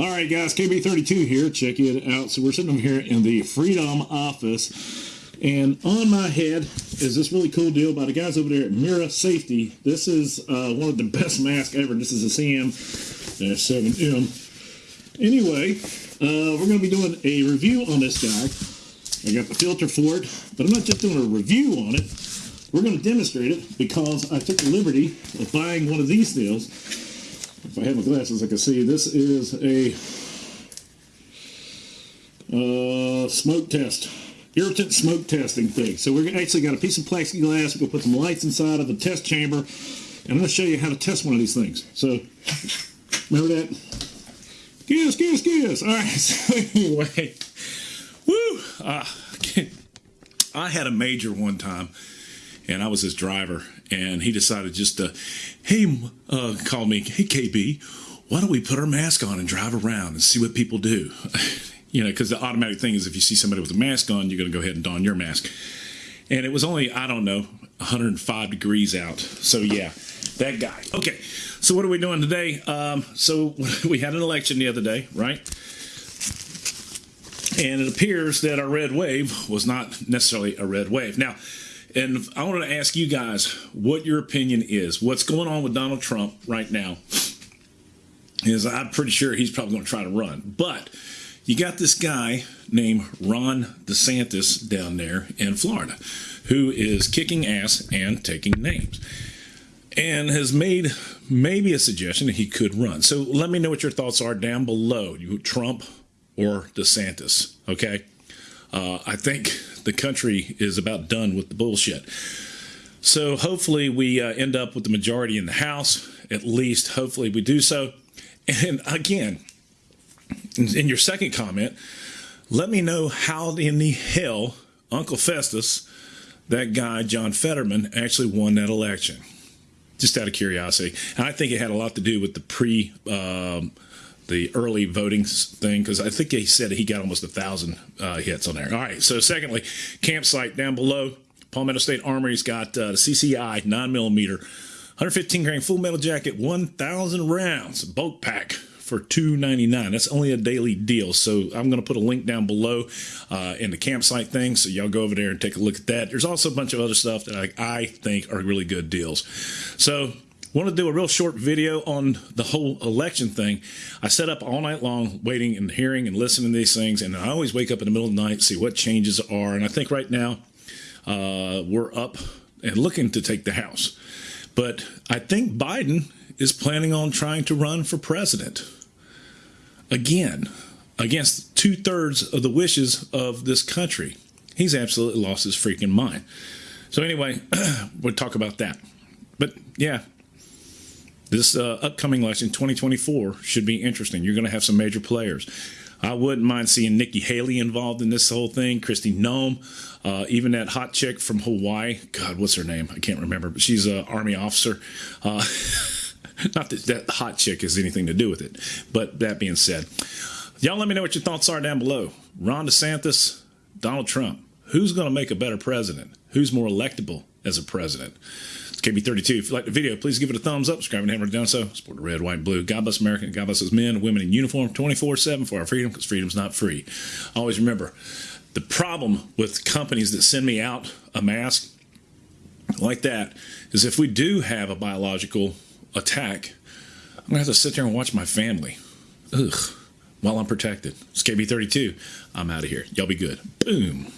All right, guys, KB32 here. Check it out. So we're sitting over here in the Freedom office, and on my head is this really cool deal by the guys over there at Mira Safety. This is uh, one of the best masks ever. This is a CM-7M. Anyway, uh, we're going to be doing a review on this guy. I got the filter for it, but I'm not just doing a review on it. We're going to demonstrate it because I took the liberty of buying one of these deals if I have my glasses, I can see this is a uh, smoke test, irritant smoke testing thing. So we're actually got a piece of plexiglass. We're gonna put some lights inside of the test chamber, and I'm gonna show you how to test one of these things. So remember that? Kiss, kiss, kiss. All right. So anyway, woo! Uh, I had a major one time and I was his driver, and he decided just to, hey, uh, call me, hey KB, why don't we put our mask on and drive around and see what people do? you know, because the automatic thing is if you see somebody with a mask on, you're going to go ahead and don your mask. And it was only, I don't know, 105 degrees out. So yeah, that guy. Okay, so what are we doing today? Um, so we had an election the other day, right? And it appears that our red wave was not necessarily a red wave. Now, and I wanted to ask you guys what your opinion is. What's going on with Donald Trump right now? Is I'm pretty sure he's probably going to try to run. But you got this guy named Ron DeSantis down there in Florida who is kicking ass and taking names and has made maybe a suggestion that he could run. So let me know what your thoughts are down below. You Trump or DeSantis, okay? Uh, I think the country is about done with the bullshit. So hopefully we uh, end up with the majority in the House. At least, hopefully we do so. And again, in your second comment, let me know how in the hell Uncle Festus, that guy John Fetterman, actually won that election. Just out of curiosity, and I think it had a lot to do with the pre. Um, the early voting thing because I think he said he got almost a thousand uh, hits on there. All right. So secondly, campsite down below, Palmetto State Armory's got uh, the CCI nine millimeter, 115 grain full metal jacket, 1,000 rounds bulk pack for 299 that's only a daily deal so i'm going to put a link down below uh, in the campsite thing so y'all go over there and take a look at that there's also a bunch of other stuff that I, I think are really good deals so want to do a real short video on the whole election thing. I set up all night long waiting and hearing and listening to these things, and I always wake up in the middle of the night to see what changes are. And I think right now uh, we're up and looking to take the House. But I think Biden is planning on trying to run for president again against two thirds of the wishes of this country. He's absolutely lost his freaking mind. So, anyway, we'll talk about that. But yeah, this uh, upcoming election, 2024, should be interesting. You're going to have some major players. I wouldn't mind seeing Nikki Haley involved in this whole thing, Kristi Noem, uh, even that hot chick from Hawaii. God, what's her name? I can't remember, but she's an army officer. Uh, not that that hot chick has anything to do with it, but that being said, y'all let me know what your thoughts are down below. Ron DeSantis, Donald Trump. Who's going to make a better president? Who's more electable as a president? KB32. If you like the video, please give it a thumbs up. Subscribe and hammer down so. Support the red, white, and blue. God bless America. God bless us men women in uniform 24 7 for our freedom because freedom's not free. Always remember the problem with companies that send me out a mask like that is if we do have a biological attack, I'm going to have to sit there and watch my family. Ugh. While I'm protected. It's KB32. I'm out of here. Y'all be good. Boom.